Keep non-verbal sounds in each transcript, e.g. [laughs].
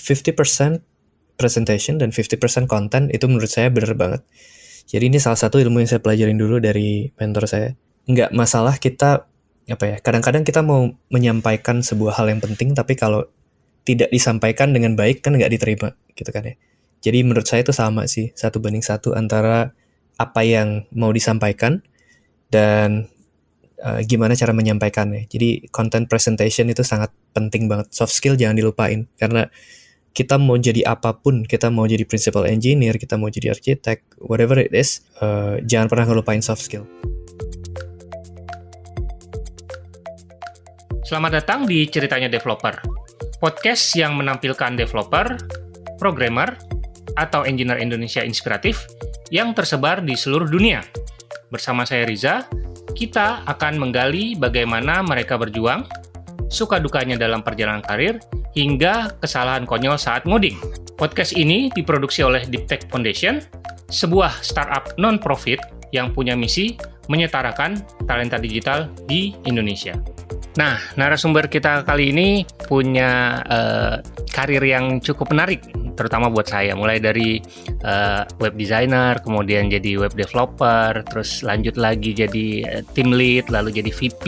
50% presentation dan 50% konten itu menurut saya bener banget. Jadi ini salah satu ilmu yang saya pelajarin dulu dari mentor saya. Nggak masalah kita apa ya kadang-kadang kita mau menyampaikan sebuah hal yang penting tapi kalau tidak disampaikan dengan baik kan nggak diterima gitu kan ya jadi menurut saya itu sama sih satu banding satu antara apa yang mau disampaikan dan uh, gimana cara menyampaikannya jadi content presentation itu sangat penting banget soft skill jangan dilupain karena kita mau jadi apa pun, kita mau jadi principal engineer, kita mau jadi arsitek, whatever it is, uh, jangan pernah ngelupain soft skill. Selamat datang di Ceritanya Developer, podcast yang menampilkan developer, programmer, atau engineer Indonesia inspiratif yang tersebar di seluruh dunia. Bersama saya Riza, kita akan menggali bagaimana mereka berjuang, suka dukanya dalam perjalanan karir, hingga kesalahan konyol saat ngoding. Podcast ini diproduksi oleh Deep Tech Foundation, sebuah startup non-profit yang punya misi menyetarakan talenta digital di Indonesia. Nah, narasumber kita kali ini punya uh, karir yang cukup menarik, terutama buat saya. Mulai dari uh, web designer, kemudian jadi web developer, terus lanjut lagi jadi uh, team lead, lalu jadi VP,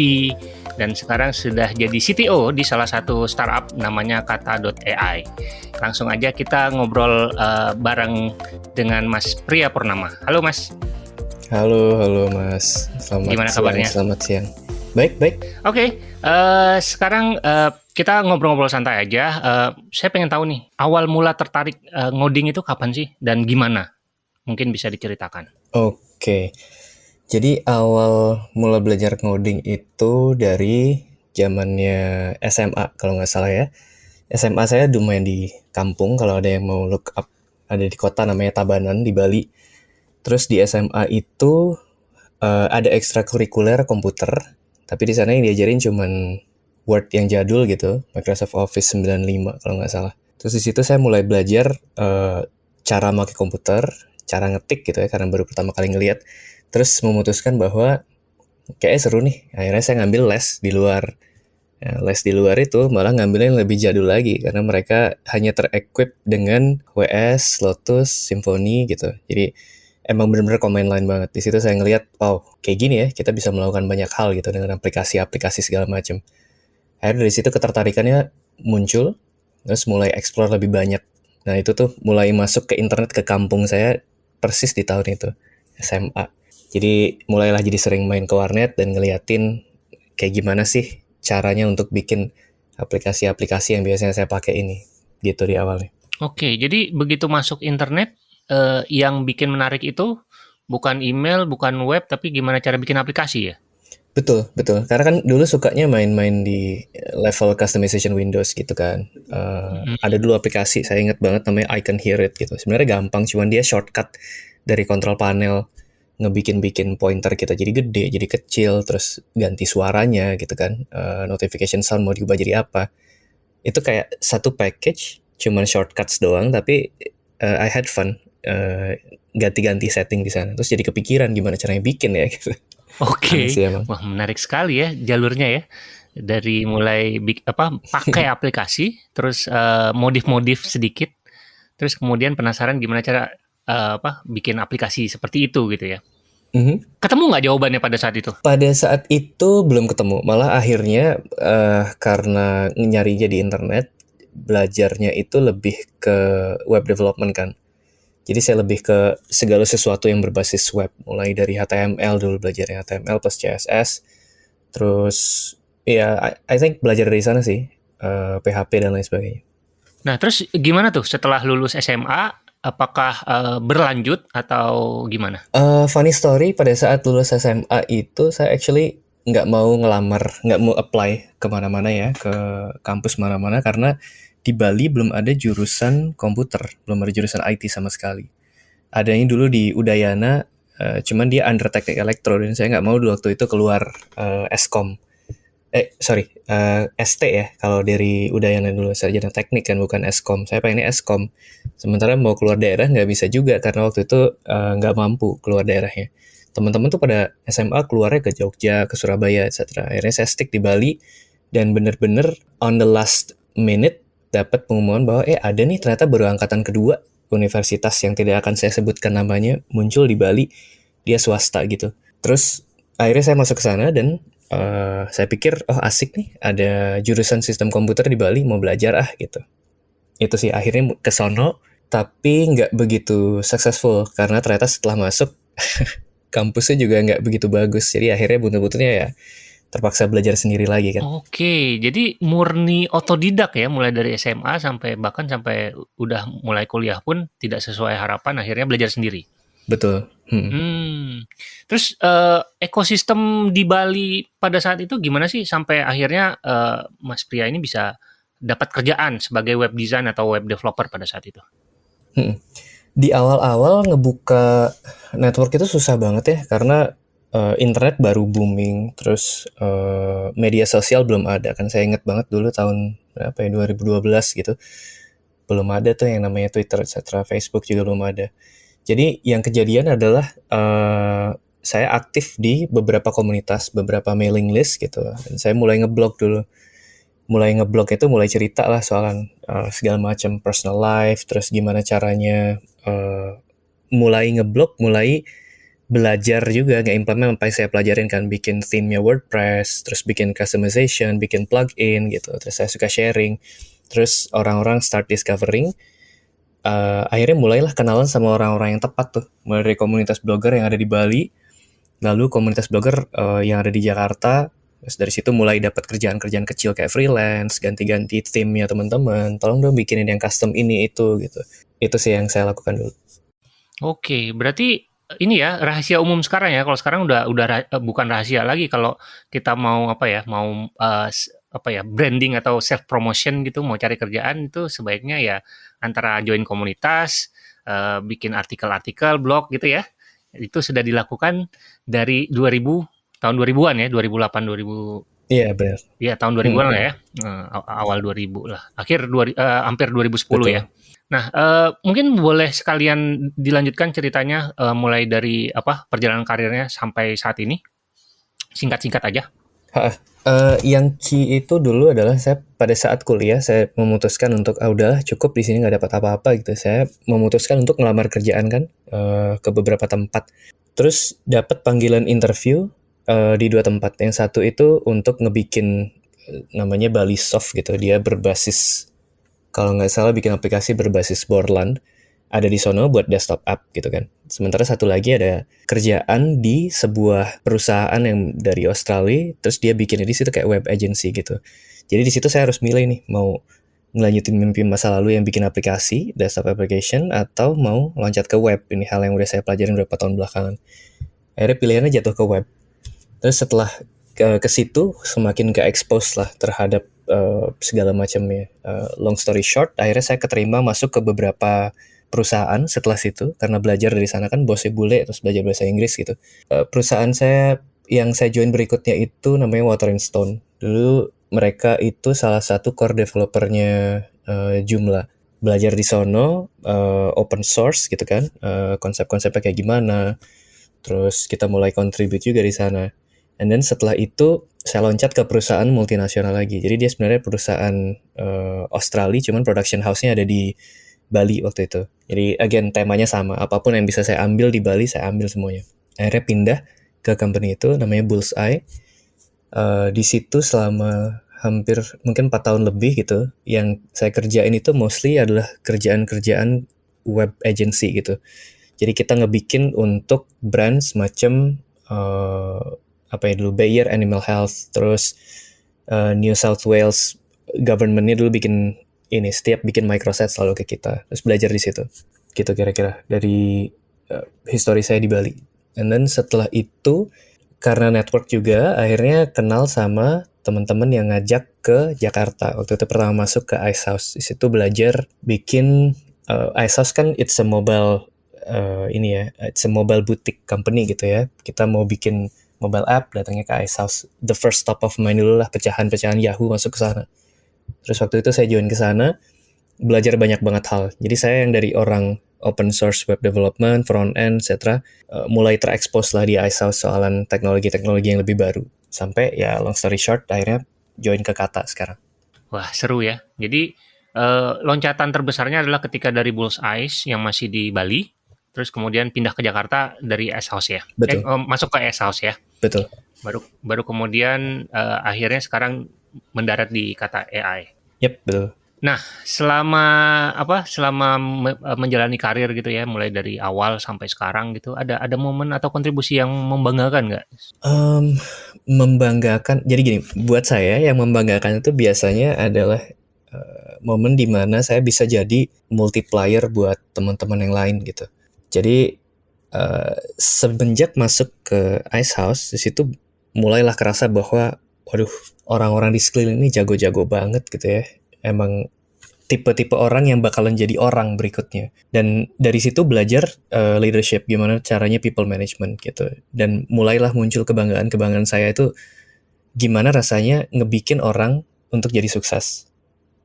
dan sekarang sudah jadi CTO di salah satu startup namanya kata.ai. Langsung aja kita ngobrol uh, bareng dengan Mas Priya Purnama. Halo Mas. Halo, halo Mas. Selamat Gimana siang, kabarnya? Selamat siang. Baik, baik. Oke, okay, uh, eh, sekarang uh, kita ngobrol-ngobrol santai aja. Uh, saya pengen tahu nih, awal mula tertarik uh, ngoding itu kapan sih dan gimana? Mungkin bisa diceritakan. Oke. Okay. Jadi awal mula belajar ngoding itu dari zamannya SMA kalau nggak salah ya. SMA saya lumayan di kampung kalau ada yang mau look up ada di kota namanya Tabanan di Bali. Terus di SMA itu uh, ada ekstrakurikuler komputer, tapi di sana yang diajarin cuman Word yang jadul gitu, Microsoft Office 95 kalau nggak salah. Terus di situ saya mulai belajar uh, cara pakai komputer, cara ngetik gitu ya karena baru pertama kali ngelihat terus memutuskan bahwa kayak seru nih akhirnya saya ngambil les di luar. Ya, les di luar itu malah ngambilnya yang lebih jadul lagi karena mereka hanya terequip dengan WS, Lotus, Symfony gitu. Jadi emang bener-bener command line banget. Di situ saya ngelihat wow kayak gini ya kita bisa melakukan banyak hal gitu dengan aplikasi-aplikasi segala macam akhirnya dari situ ketertarikannya muncul terus mulai explore lebih banyak. Nah itu tuh mulai masuk ke internet ke kampung saya persis di tahun itu SMA jadi mulailah jadi sering main ke warnet dan ngeliatin kayak gimana sih caranya untuk bikin aplikasi-aplikasi yang biasanya saya pakai ini gitu di awalnya. Oke, jadi begitu masuk internet eh, yang bikin menarik itu bukan email, bukan web, tapi gimana cara bikin aplikasi ya? Betul, betul. Karena kan dulu sukanya main-main di level customization Windows gitu kan. Uh, hmm. Ada dulu aplikasi, saya ingat banget namanya I Can Hear It gitu. Sebenarnya gampang, cuman dia shortcut dari kontrol panel ngebikin-bikin pointer kita jadi gede, jadi kecil, terus ganti suaranya gitu kan, uh, notification sound mau diubah jadi apa. Itu kayak satu package, cuman shortcuts doang, tapi uh, I had fun uh, ganti-ganti setting di sana. Terus jadi kepikiran gimana caranya bikin ya [laughs] gitu. Oke, okay. wah menarik sekali ya jalurnya ya dari mulai apa pakai [laughs] aplikasi, terus modif-modif uh, sedikit, terus kemudian penasaran gimana cara uh, apa bikin aplikasi seperti itu gitu ya. Mm-hmm. Ketemu nggak jawabannya pada saat itu? Pada saat itu belum ketemu. Malah akhirnya uh, karena nyarinya di internet, belajarnya itu lebih ke web development kan. Jadi saya lebih ke segala sesuatu yang berbasis web. Mulai dari HTML dulu belajar HTML plus CSS. Terus ya I, I think belajar dari sana sih. Uh, eh, PHP dan lain sebagainya. Nah terus gimana tuh setelah lulus SMA apakah uh, berlanjut atau gimana? Uh, funny story pada saat lulus SMA itu saya actually nggak mau ngelamar, nggak mau apply ke mana-mana ya ke kampus mana-mana karena di Bali belum ada jurusan komputer, belum ada jurusan IT sama sekali. Adanya dulu di Udayana, uh, cuman dia under teknik elektro dan saya nggak mau waktu itu keluar uh, Eskom eh sorry uh, eh, ST ya kalau dari Udayana dulu sarjana teknik kan bukan Eskom saya pengennya Eskom sementara mau keluar daerah nggak bisa juga karena waktu itu uh, nggak mampu keluar daerahnya. Teman-teman tuh pada SMA keluarnya ke Jogja ke Surabaya etc akhirnya saya stick di Bali dan bener-bener on the last minute dapat pengumuman bahwa eh ada nih ternyata baru angkatan kedua universitas yang tidak akan saya sebutkan namanya muncul di Bali. Dia swasta gitu. Terus akhirnya saya masuk ke sana dan uh, saya pikir oh asik nih ada jurusan sistem komputer di Bali mau belajar ah gitu. Itu sih akhirnya ke sono tapi nggak begitu successful karena ternyata setelah masuk [laughs] kampusnya juga nggak begitu bagus jadi akhirnya buntut-buntutnya ya terpaksa belajar sendiri lagi kan. Oke, jadi murni otodidak ya, mulai dari SMA sampai bahkan sampai udah mulai kuliah pun tidak sesuai harapan, akhirnya belajar sendiri. betul hmm. Hmm. Terus eh, ekosistem di Bali pada saat itu gimana sih sampai akhirnya eh, Mas Pria ini bisa dapat kerjaan sebagai web design atau web developer pada saat itu? Hmm. di awal-awal ngebuka network itu susah banget ya karena uh, internet baru booming terus uh, media sosial belum ada kan saya inget banget dulu tahun berapa ya 2012 gitu belum ada tuh yang namanya Twitter etc Facebook juga belum ada jadi yang kejadian adalah uh, saya aktif di beberapa komunitas beberapa mailing list gitu. Dan saya mulai ngeblog dulu. Mulai ngeblog itu mulai cerita lah soalan uh, segala macam personal life terus gimana caranya uh, mulai ngeblog mulai belajar juga nggak implement yang saya pelajarin kan bikin theme-nya WordPress terus bikin customization bikin plugin gitu. Terus saya suka sharing. Terus orang-orang start discovering uh, akhirnya mulailah kenalan sama orang-orang yang tepat tuh. Mulai dari komunitas blogger yang ada di Bali lalu komunitas blogger uh, yang ada di Jakarta. Terus dari situ mulai dapat kerjaan-kerjaan kecil kayak freelance ganti-ganti theme-nya teman-teman. Tolong dong bikinin yang custom ini itu gitu. Itu sih yang saya lakukan dulu. Oke, berarti ini ya rahasia umum sekarang ya. Kalau sekarang udah udah eh, bukan rahasia lagi. Kalau kita mau apa ya, mau eh, s- apa ya, branding atau self promotion gitu, mau cari kerjaan itu sebaiknya ya antara join komunitas, eh, bikin artikel-artikel, blog gitu ya. Itu sudah dilakukan dari 2000 tahun 2000-an ya, 2008 2000 iya benar ya tahun 2000-an Hmm. lah ya. Aw- awal 2000 lah. Akhir 2000 eh, hampir 2010 betul ya. Nah, eh, mungkin boleh sekalian dilanjutkan ceritanya eh, mulai dari apa perjalanan karirnya sampai saat ini. Singkat-singkat aja. Eh, yang key itu dulu adalah saya pada saat kuliah saya memutuskan untuk ah udahlah cukup di sini nggak dapat apa-apa gitu. Saya memutuskan untuk ngelamar kerjaan kan eh, ke beberapa tempat. Terus dapat panggilan interview eh, di dua tempat. Yang satu itu untuk ngebikin namanya Bali Soft gitu. Dia berbasis kalau nggak salah bikin aplikasi berbasis Borland ada di sono buat desktop app gitu kan. Sementara satu lagi ada kerjaan di sebuah perusahaan yang dari Australia, terus dia bikinnya di situ kayak web agency gitu. Jadi di situ saya harus milih nih mau ngelanjutin mimpi masa lalu yang bikin aplikasi, desktop application, atau mau loncat ke web. Ini hal yang udah saya pelajarin beberapa tahun belakangan. Akhirnya pilihannya jatuh ke web. Terus setelah ke, ke situ semakin ke expose lah terhadap uh, segala macamnya. Uh, long story short, akhirnya saya keterima masuk ke beberapa perusahaan setelah situ karena belajar dari sana kan bosnya bule terus belajar bahasa Inggris gitu. Uh, perusahaan saya yang saya join berikutnya itu namanya Water and Stone. Dulu mereka itu salah satu core developernya uh, Joomla. Belajar di sono uh, open source gitu kan, uh, konsep-konsepnya kayak gimana. Terus kita mulai contribute juga di sana. And then setelah itu saya loncat ke perusahaan multinasional lagi. Jadi dia sebenarnya perusahaan uh, Australia, cuman production house-nya ada di Bali waktu itu. Jadi again temanya sama. Apa pun yang bisa saya ambil di Bali, saya ambil semuanya. Akhirnya pindah ke company itu namanya Bullseye. Uh, di situ selama hampir mungkin 4 tahun lebih gitu. Yang saya kerjain itu mostly adalah kerjaan-kerjaan web agency gitu. Jadi kita ngebikin untuk brand semacam uh, apa ya dulu Bayer Animal Health, terus uh, New South Wales governmentnya dulu bikin ini setiap bikin microset selalu ke kita, terus belajar di situ. Gitu kira-kira dari uh, history saya di Bali. And then setelah itu karena network juga akhirnya kenal sama teman-teman yang ngajak ke Jakarta. Waktu itu pertama masuk ke Ice House. Di situ belajar bikin uh, Ice House kan it's a mobile uh, ini ya, it's a mobile boutique company gitu ya. Kita mau bikin mobile app datangnya ke Ice House. The first stop of mind dulu lah pecahan-pecahan Yahoo masuk ke sana. Terus waktu itu saya join ke sana, belajar banyak banget hal. Jadi saya yang dari orang open source web development, front end, etc. Uh, mulai terekspos lah di House soalan teknologi-teknologi yang lebih baru. Sampai ya long story short akhirnya join ke Kata sekarang. Wah, seru ya. Jadi uh, loncatan terbesarnya adalah ketika dari Bulls Eyes yang masih di Bali, terus kemudian pindah ke Jakarta dari S House ya, Betul. Eh, masuk ke S House ya. Betul. Baru baru kemudian uh, akhirnya sekarang mendarat di kata AI. Yep, betul. Nah, selama apa? Selama menjalani karir gitu ya, mulai dari awal sampai sekarang gitu, ada ada momen atau kontribusi yang membanggakan nggak? Um, membanggakan. Jadi gini, buat saya yang membanggakan itu biasanya adalah uh, momen di mana saya bisa jadi multiplier buat teman-teman yang lain gitu. Jadi uh, semenjak masuk ke Ice House di situ mulailah kerasa bahwa waduh orang-orang di sekeliling ini jago-jago banget gitu ya. Emang tipe-tipe orang yang bakalan jadi orang berikutnya. Dan dari situ belajar uh, leadership gimana caranya people management gitu. Dan mulailah muncul kebanggaan-kebanggaan saya itu gimana rasanya ngebikin orang untuk jadi sukses.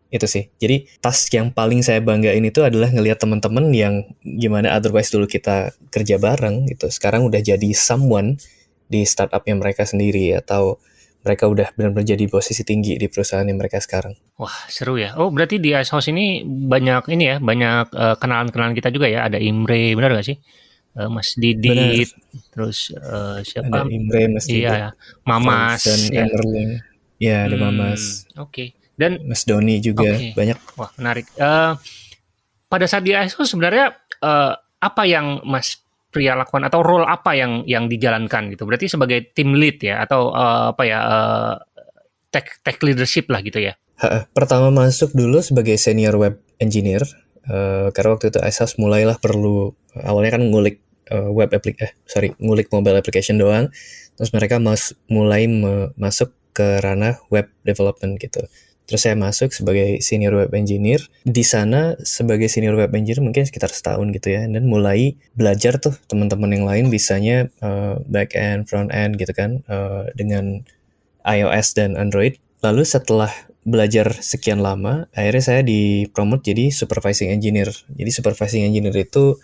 Itu sih. Jadi task yang paling saya banggain itu adalah ngelihat teman-teman yang gimana otherwise dulu kita kerja bareng gitu. Sekarang udah jadi someone di startupnya mereka sendiri atau mereka udah benar-benar jadi posisi tinggi di perusahaan yang mereka sekarang. Wah seru ya. Oh berarti di Ice House ini banyak ini ya banyak kenalan kenalan-kenalan kita juga ya. Ada Imre benar gak sih? Uh, Mas Didit, benar. terus uh, siapa? Ada Imre, Mas Didit. Iya, Mamas, dan ya. Emerling. Ya, ada hmm, Mamas. Oke. Okay. Dan Mas Doni juga okay. banyak. Wah menarik. Uh, pada saat di Ice House sebenarnya uh, apa yang Mas pria lakukan atau role apa yang yang dijalankan gitu. Berarti sebagai tim lead ya atau uh, apa ya uh, tech tech leadership lah gitu ya. pertama masuk dulu sebagai senior web engineer uh, karena waktu itu Asas mulailah perlu awalnya kan ngulik web applic eh sorry ngulik mobile application doang terus mereka mas mulai masuk ke ranah web development gitu Terus saya masuk sebagai senior web engineer. Di sana sebagai senior web engineer mungkin sekitar setahun gitu ya. Dan mulai belajar tuh teman-teman yang lain bisanya uh, back end, front end gitu kan uh, dengan iOS dan Android. Lalu setelah belajar sekian lama, akhirnya saya dipromote jadi supervising engineer. Jadi supervising engineer itu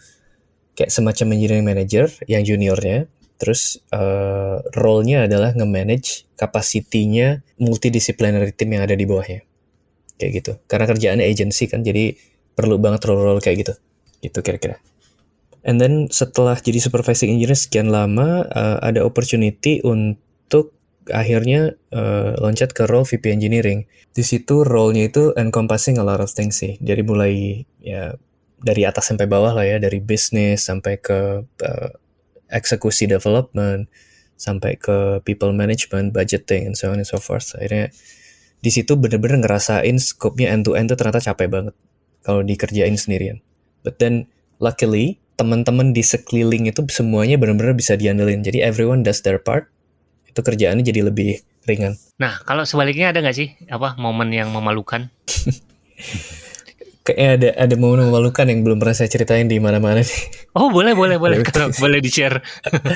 kayak semacam engineering manager yang juniornya Terus uh, role-nya adalah nge-manage capacity-nya multidisciplinary team yang ada di bawahnya. Kayak gitu. Karena kerjaannya agency kan, jadi perlu banget role-role kayak gitu. Gitu kira-kira. And then setelah jadi supervising engineer sekian lama, uh, ada opportunity untuk akhirnya uh, loncat ke role VP engineering. Di situ role-nya itu encompassing a lot of things sih. Dari mulai ya dari atas sampai bawah lah ya, dari bisnis sampai ke uh, eksekusi development sampai ke people management, budgeting, and so on and so forth. Akhirnya di situ bener-bener ngerasain scope-nya end to end tuh ternyata capek banget kalau dikerjain sendirian. But then luckily teman-teman di sekeliling itu semuanya bener-bener bisa diandelin. Jadi everyone does their part. Itu kerjaannya jadi lebih ringan. Nah, kalau sebaliknya ada nggak sih apa momen yang memalukan? [laughs] kayaknya ada ada momen memalukan yang belum pernah saya ceritain di mana-mana nih. Oh boleh boleh boleh [laughs] kalau boleh di share.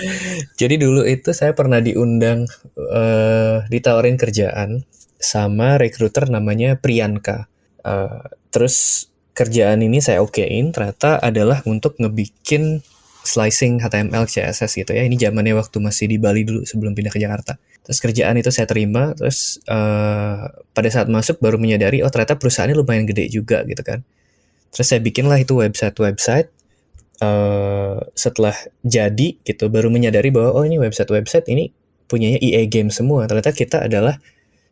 [laughs] Jadi dulu itu saya pernah diundang uh, ditawarin kerjaan sama recruiter namanya Priyanka. Uh, terus kerjaan ini saya okein ternyata adalah untuk ngebikin slicing HTML CSS gitu ya. Ini zamannya waktu masih di Bali dulu sebelum pindah ke Jakarta. Terus kerjaan itu saya terima, terus uh, pada saat masuk baru menyadari oh ternyata perusahaannya lumayan gede juga gitu kan. Terus saya bikinlah itu website-website. Uh, setelah jadi gitu baru menyadari bahwa oh ini website-website ini punyanya EA Games semua. Ternyata kita adalah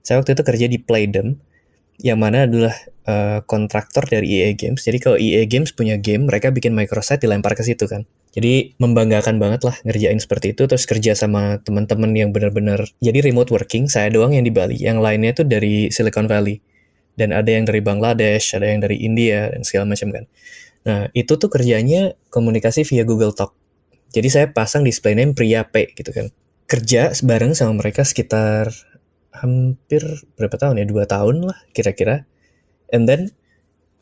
saya waktu itu kerja di Playdom yang mana adalah uh, kontraktor dari EA Games. Jadi kalau EA Games punya game, mereka bikin microsite dilempar ke situ kan. Jadi membanggakan banget lah ngerjain seperti itu terus kerja sama teman-teman yang benar-benar jadi remote working saya doang yang di Bali. Yang lainnya tuh dari Silicon Valley. Dan ada yang dari Bangladesh ada yang dari India dan segala macam kan. Nah itu tuh kerjanya komunikasi via Google Talk. Jadi saya pasang display name Priya P gitu kan. Kerja bareng sama mereka sekitar hampir berapa tahun ya? Dua tahun lah kira-kira. And then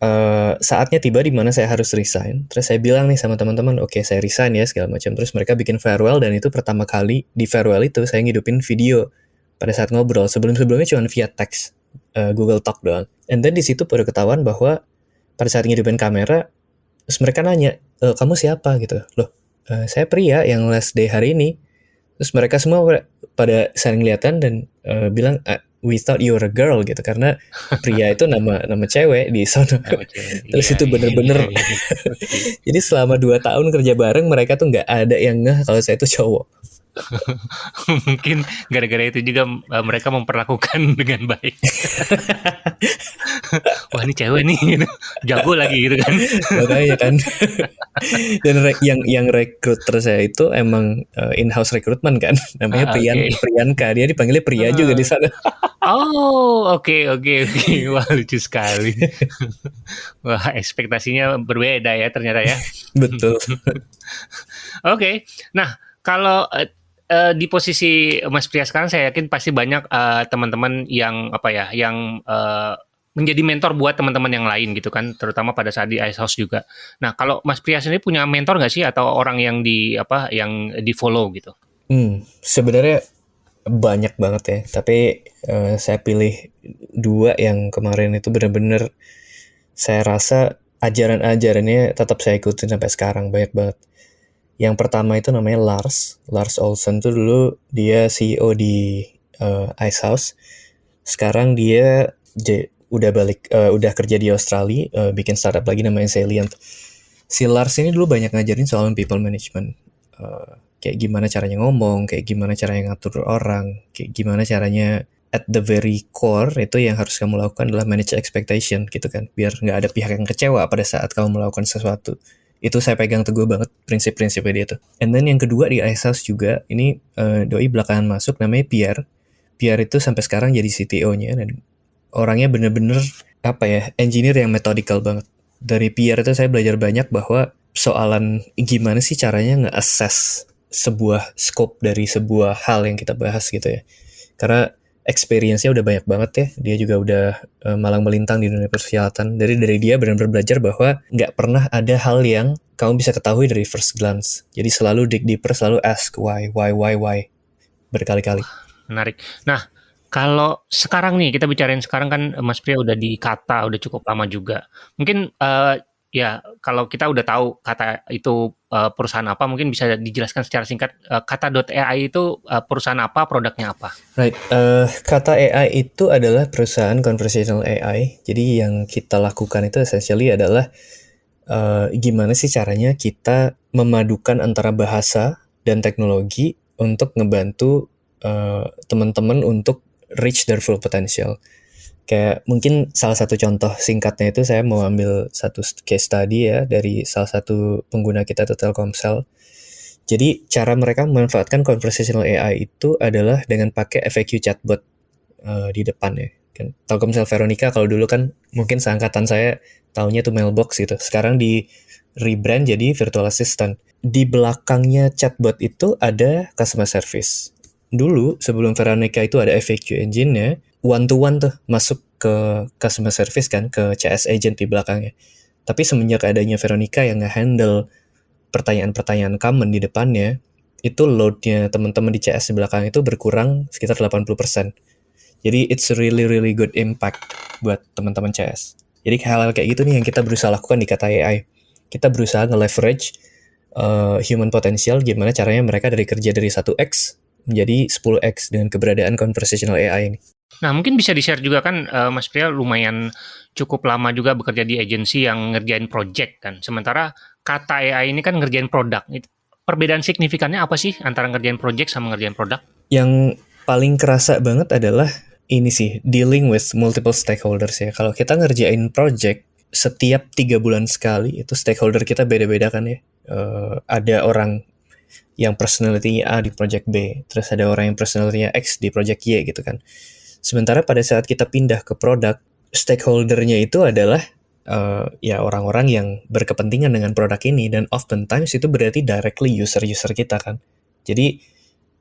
uh, saatnya tiba di mana saya harus resign. Terus saya bilang nih sama teman-teman, oke okay, saya resign ya segala macam. Terus mereka bikin farewell dan itu pertama kali di farewell itu saya ngidupin video pada saat ngobrol. Sebelum-sebelumnya cuma via teks uh, Google Talk doang. And then di situ baru ketahuan bahwa pada saat ngidupin kamera, terus mereka nanya, e, kamu siapa gitu. Loh, uh, saya pria yang last day hari ini. Terus mereka semua pada saling kelihatan dan uh, bilang, we thought you were a girl gitu karena pria itu nama nama cewek di sana terus Iya, itu iya, bener-bener iya, iya. Oke. [laughs] jadi selama dua tahun kerja bareng mereka tuh nggak ada yang ngeh kalau saya itu cowok [laughs] Mungkin gara-gara itu juga uh, mereka memperlakukan [laughs] dengan baik. [laughs] Wah ini cewek nih, gitu. jago lagi gitu kan. makanya kan dan re- yang yang rekruter saya itu emang uh, in-house recruitment kan namanya Ah, Priyan oke. Priyanka dia dipanggilnya Pria Ah. juga di sana Oh, oke oke oke. Wah lucu sekali. Wah ekspektasinya berbeda ya ternyata ya. betul Oke, nah kalau eh, eh, di posisi Mas Pria sekarang, saya yakin pasti banyak eh, teman-teman yang apa ya, yang eh, menjadi mentor buat teman-teman yang lain gitu kan, terutama pada saat di Ice House juga. Nah, kalau Mas Pria sendiri punya mentor nggak sih atau orang yang di apa, yang di follow gitu? Hmm, sebenarnya banyak banget ya, tapi eh, saya pilih dua yang kemarin itu benar-benar saya rasa ajaran-ajarannya tetap saya ikutin sampai sekarang banyak banget. Yang pertama itu namanya Lars, Lars Olsen tuh dulu dia CEO di eh, Ice House. Sekarang dia udah balik, eh, udah kerja di Australia, eh, bikin startup lagi namanya Salient. Si Lars ini dulu banyak ngajarin soal people management. Eh, kayak gimana caranya ngomong, kayak gimana caranya ngatur orang, kayak gimana caranya at the very core itu yang harus kamu lakukan adalah manage expectation gitu kan, biar nggak ada pihak yang kecewa pada saat kamu melakukan sesuatu. Itu saya pegang teguh banget prinsip-prinsipnya dia tuh. And then yang kedua di Ice House juga, ini eh, doi belakangan masuk namanya Pierre. Pierre itu sampai sekarang jadi CTO-nya dan orangnya bener-bener apa ya, engineer yang methodical banget. Dari Pierre itu saya belajar banyak bahwa soalan gimana sih caranya nge-assess sebuah scope dari sebuah hal yang kita bahas gitu ya. Karena experience-nya udah banyak banget ya. Dia juga udah eh, malang melintang di dunia persilatan. Dari dari dia benar-benar belajar bahwa nggak pernah ada hal yang kamu bisa ketahui dari first glance. Jadi selalu dig deeper, selalu ask why, why, why, why berkali-kali. Menarik. Nah, kalau sekarang nih kita bicarain sekarang kan eh, Mas Pria udah di Kata udah cukup lama juga. Mungkin eh, ya kalau kita udah tahu Kata itu eh, perusahaan apa, mungkin bisa dijelaskan secara singkat eh, Kata.ai itu eh, perusahaan apa, produknya apa? Right, eh, kata AI itu adalah perusahaan conversational AI. Jadi yang kita lakukan itu essentially adalah eh, gimana sih caranya kita memadukan antara bahasa dan teknologi untuk ngebantu eh, teman-teman untuk reach their full potential. Kayak mungkin salah satu contoh singkatnya itu saya mau ambil satu case study ya dari salah satu pengguna kita tuh Telkomsel. Jadi cara mereka memanfaatkan conversational AI itu adalah dengan pakai FAQ chatbot eh, di depan ya. Kan Telkomsel Veronica kalau dulu kan mungkin seangkatan saya taunya tuh mailbox gitu. Sekarang di rebrand jadi virtual assistant. Di belakangnya chatbot itu ada customer service. Dulu sebelum Veronica itu ada FAQ engine-nya, one to one tuh masuk ke customer service kan ke CS agent di belakangnya. Tapi semenjak adanya Veronica yang nge-handle pertanyaan-pertanyaan common di depannya, itu load-nya teman-teman di CS di belakang itu berkurang sekitar 80%. Jadi it's really really good impact buat teman-teman CS. Jadi hal-hal kayak gitu nih yang kita berusaha lakukan di kata AI. Kita berusaha nge-leverage uh, human potential gimana caranya mereka dari kerja dari 1x menjadi 10x dengan keberadaan conversational AI ini. Nah, mungkin bisa di-share juga kan eh, Mas Pria lumayan cukup lama juga bekerja di agensi yang ngerjain project kan. Sementara kata AI ini kan ngerjain produk. Perbedaan signifikannya apa sih antara ngerjain project sama ngerjain produk? Yang paling kerasa banget adalah ini sih, dealing with multiple stakeholders ya. Kalau kita ngerjain project, setiap tiga bulan sekali, itu stakeholder kita beda-beda kan ya. Eh, ada orang yang personality-nya A di project B, terus ada orang yang personality-nya X di project Y gitu kan. Sementara pada saat kita pindah ke produk, stakeholder-nya itu adalah eh, ya orang-orang yang berkepentingan dengan produk ini dan oftentimes itu berarti directly user-user kita kan. Jadi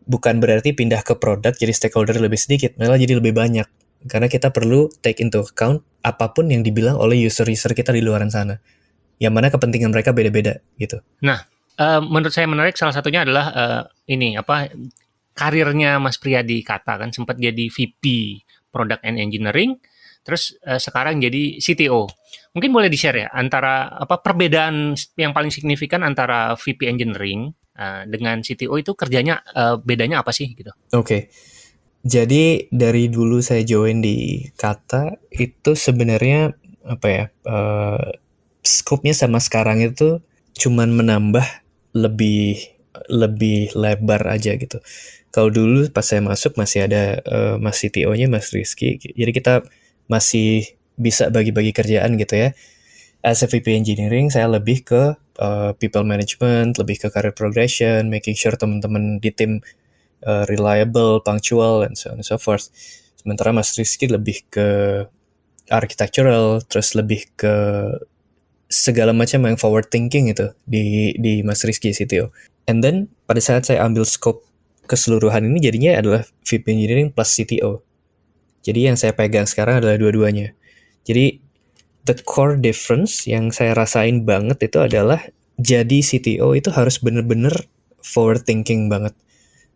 bukan berarti pindah ke produk jadi stakeholder lebih sedikit, malah jadi lebih banyak. Karena kita perlu take into account apa pun yang dibilang oleh user-user kita di luaran sana. Yang mana kepentingan mereka beda-beda gitu. Eh, menurut saya menarik salah satunya adalah eh, ini apa karirnya Mas Pria di Kata kan sempat jadi VP Product and Engineering, terus eh, sekarang jadi CTO. Mungkin boleh di-share ya antara apa perbedaan yang paling signifikan antara VP Engineering eh, dengan CTO itu kerjanya eh, bedanya apa sih gitu? Oke. Jadi dari dulu saya join di Kata itu sebenarnya apa ya uh, scope-nya sama sekarang itu cuman menambah lebih lebih lebar aja gitu. Kalau dulu pas saya masuk masih ada uh, Mas CTO-nya Mas Rizky, jadi kita masih bisa bagi-bagi kerjaan gitu ya. As a VP Engineering saya lebih ke uh, people management, lebih ke career progression, making sure teman-teman di tim uh, reliable, punctual, and so on and so forth. Sementara Mas Rizky lebih ke architectural, terus lebih ke segala macam yang forward thinking itu di di Mas Rizky CTO. And then pada saat saya ambil scope keseluruhan ini jadinya adalah VP Engineering plus CTO. Jadi yang saya pegang sekarang adalah dua-duanya. Jadi the core difference yang saya rasain banget itu adalah jadi CTO itu harus bener-bener forward thinking banget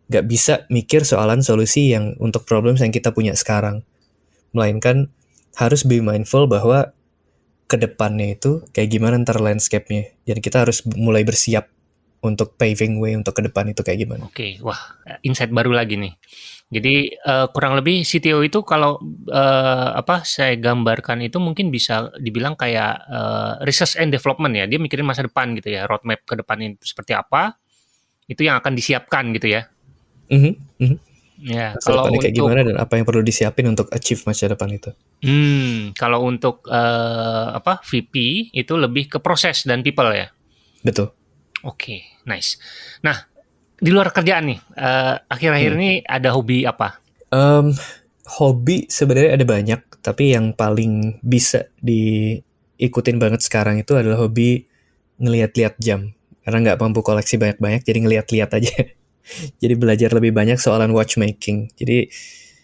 gak bisa mikir soalan solusi yang untuk problem yang kita punya sekarang. Melainkan harus be mindful bahwa ke depannya itu kayak gimana ntar landscape-nya. Jadi kita harus mulai bersiap untuk paving way untuk ke depan itu kayak gimana. Oke, okay, wah insight baru lagi nih. Jadi uh, kurang lebih CTO itu kalau uh, apa saya gambarkan itu mungkin bisa dibilang kayak uh, research and development ya. Dia mikirin masa depan gitu ya, roadmap ke depan itu seperti apa. Itu yang akan disiapkan gitu ya. Mm -hmm. Ya, masa kalau untuk kayak gimana dan apa yang perlu disiapin untuk achieve masa depan itu? Hmm, kalau untuk uh, apa VP itu lebih ke proses dan people ya. Betul. Oke, okay, nice. Nah, di luar kerjaan nih, uh, akhir-akhir hmm. ini ada hobi apa? Um, hobi sebenarnya ada banyak, tapi yang paling bisa diikutin banget sekarang itu adalah hobi ngeliat-liat jam. Karena nggak mampu koleksi banyak-banyak, jadi ngeliat-liat aja. [laughs] jadi belajar lebih banyak soalan watchmaking. Jadi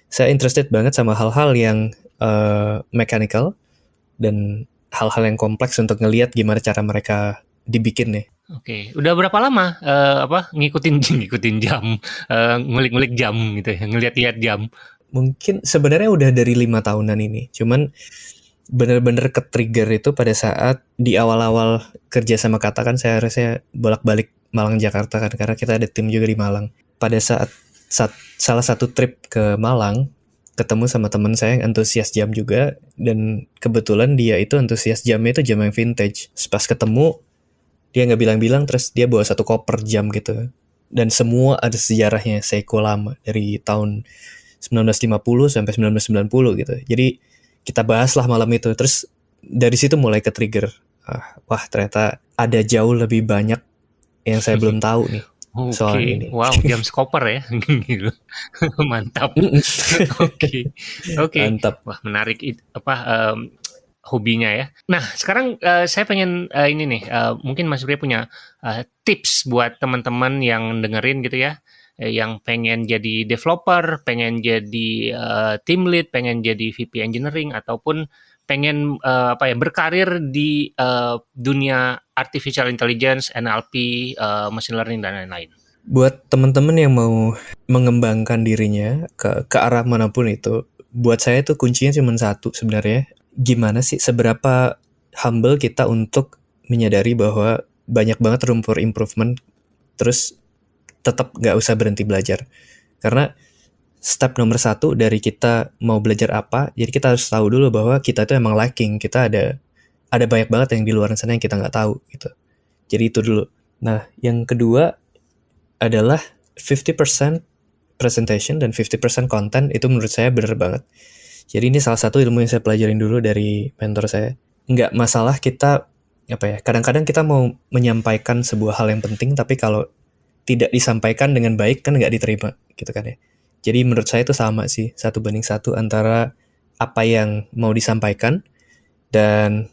saya interested banget sama hal-hal yang uh, mechanical dan hal-hal yang kompleks untuk ngelihat gimana cara mereka dibikin nih. Oke, udah berapa lama uh, apa ngikutin [laughs] ngikutin jam, uh, ngulik-ngulik jam gitu ya, ngeliat-liat jam? Mungkin sebenarnya udah dari lima tahunan ini, cuman bener-bener ke trigger itu pada saat di awal-awal kerja sama kata kan saya harusnya bolak-balik Malang Jakarta kan karena kita ada tim juga di Malang. Pada saat, saat salah satu trip ke Malang ketemu sama teman saya yang antusias jam juga dan kebetulan dia itu antusias jamnya itu jam yang vintage. Pas ketemu dia nggak bilang-bilang terus dia bawa satu koper jam gitu dan semua ada sejarahnya Seiko lama dari tahun 1950 sampai 1990 gitu. Jadi kita bahas lah malam itu terus dari situ mulai ke trigger ah, wah ternyata ada jauh lebih banyak yang saya belum [laughs] tahu nih okay. soal ini. Wow, jam skoper ya. [laughs] Mantap. [laughs] Oke. Oke. Okay. Mantap. Wah, menarik apa um, hobinya ya. Nah, sekarang uh, saya pengen uh, ini nih, uh, mungkin Mas Bri punya uh, tips buat teman-teman yang dengerin gitu ya, yang pengen jadi developer, pengen jadi uh, team lead, pengen jadi VP engineering ataupun pengen uh, apa ya berkarir di uh, dunia artificial intelligence, NLP, uh, machine learning dan lain-lain. Buat teman-teman yang mau mengembangkan dirinya ke ke arah mana pun itu, buat saya itu kuncinya cuma satu sebenarnya. Gimana sih seberapa humble kita untuk menyadari bahwa banyak banget room for improvement, terus tetap nggak usah berhenti belajar. Karena step nomor satu dari kita mau belajar apa, jadi kita harus tahu dulu bahwa kita itu emang lacking, kita ada ada banyak banget yang di luar sana yang kita nggak tahu gitu. Jadi itu dulu. Nah, yang kedua adalah 50% presentation dan 50% content itu menurut saya bener banget. Jadi ini salah satu ilmu yang saya pelajarin dulu dari mentor saya. Nggak masalah kita apa ya kadang-kadang kita mau menyampaikan sebuah hal yang penting tapi kalau tidak disampaikan dengan baik kan nggak diterima gitu kan ya jadi menurut saya itu sama sih, satu banding satu antara apa yang mau disampaikan dan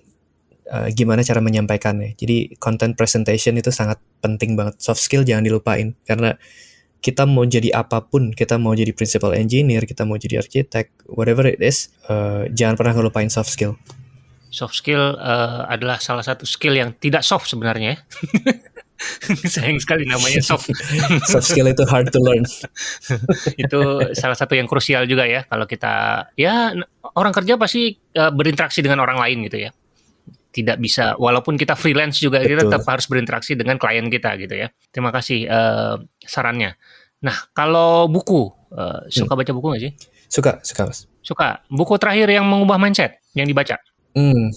uh, gimana cara menyampaikannya. Jadi content presentation itu sangat penting banget. Soft skill jangan dilupain karena kita mau jadi apa pun, kita mau jadi principal engineer, kita mau jadi arsitek, whatever it is, uh, jangan pernah ngelupain soft skill. Soft skill uh, adalah salah satu skill yang tidak soft sebenarnya. Ya. [laughs] sayang sekali namanya soft [laughs] soft skill itu hard to learn [laughs] itu salah satu yang krusial juga ya kalau kita ya orang kerja pasti uh, berinteraksi dengan orang lain gitu ya tidak bisa walaupun kita freelance juga Betul. kita tetap harus berinteraksi dengan klien kita gitu ya terima kasih uh, sarannya Nah, kalau buku, uh, suka baca buku nggak sih? Suka, suka mas. Suka. Buku terakhir yang mengubah mindset yang dibaca? Hmm,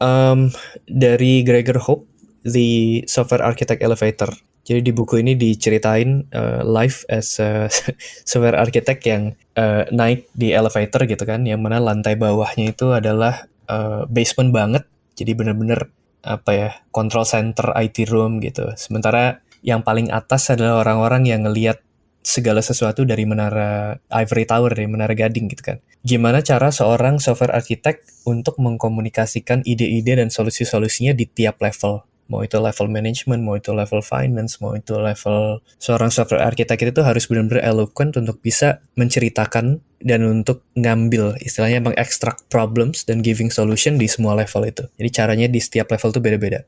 um, dari Gregor Hope, The Software Architect Elevator. Jadi di buku ini diceritain uh, life as a [laughs] software architect yang uh, naik di elevator gitu kan, yang mana lantai bawahnya itu adalah uh, basement banget. Jadi bener-bener apa ya control center IT room gitu. Sementara yang paling atas adalah orang-orang yang ngelihat segala sesuatu dari menara Ivory Tower, dari menara Gading gitu kan. Gimana cara seorang software architect untuk mengkomunikasikan ide-ide dan solusi-solusinya di tiap level. Mau itu level management, mau itu level finance, mau itu level seorang software architect itu harus benar-benar eloquent untuk bisa menceritakan dan untuk ngambil istilahnya mengekstrak problems dan giving solution di semua level itu. Jadi caranya di setiap level itu beda-beda.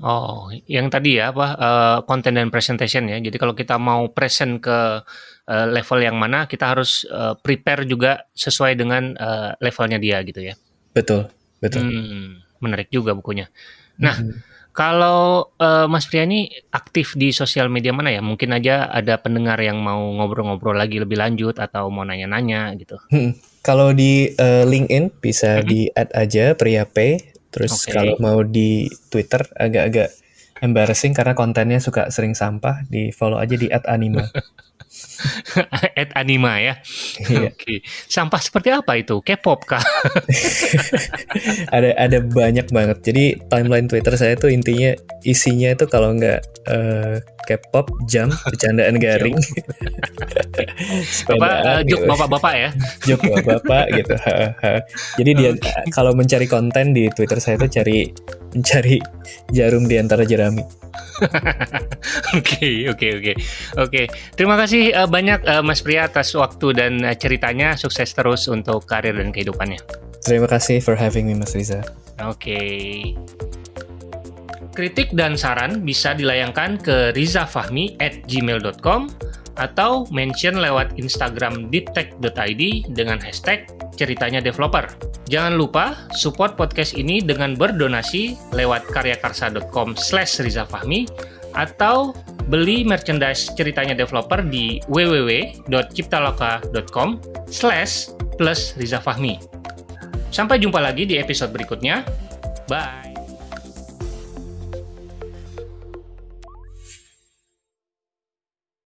Oh, yang tadi ya apa uh, content dan presentation ya. Jadi kalau kita mau present ke uh, level yang mana, kita harus uh, prepare juga sesuai dengan uh, levelnya dia gitu ya. Betul, betul. Hmm, menarik juga bukunya. Nah, mm -hmm. Kalau uh, Mas Priani aktif di sosial media mana ya? Mungkin aja ada pendengar yang mau ngobrol-ngobrol lagi lebih lanjut atau mau nanya-nanya gitu. Hmm. Kalau di uh, LinkedIn bisa mm -hmm. di add aja Priya P Terus okay. kalau mau di Twitter agak-agak embarrassing karena kontennya suka sering sampah, di follow aja di @anima. [laughs] @anima ya. Iya. Oke. Okay. Sampah seperti apa itu? K-pop kah? [laughs] ada ada banyak banget. Jadi timeline Twitter saya tuh intinya isinya itu kalau nggak uh, K-pop, jam, bercandaan garing. [laughs] Bapak, uh, gitu. bapak-bapak ya. [laughs] Jok bapak-bapak gitu. Jadi dia okay. kalau mencari konten di Twitter saya tuh cari mencari jarum di antara jerami. [laughs] Oke, oke, oke. Oke, terima kasih uh, banyak uh, Mas Pria atas waktu dan uh, ceritanya. Sukses terus untuk karir dan kehidupannya. Terima kasih for having me Mas Riza. Oke. Okay. Kritik dan saran bisa dilayangkan ke rizafahmi at gmail.com atau mention lewat Instagram deeptech.id dengan hashtag ceritanya developer. Jangan lupa support podcast ini dengan berdonasi lewat karyakarsa.com slash rizafahmi atau beli merchandise ceritanya developer di www.ciptaloka.com slash plus rizafahmi. Sampai jumpa lagi di episode berikutnya. Bye!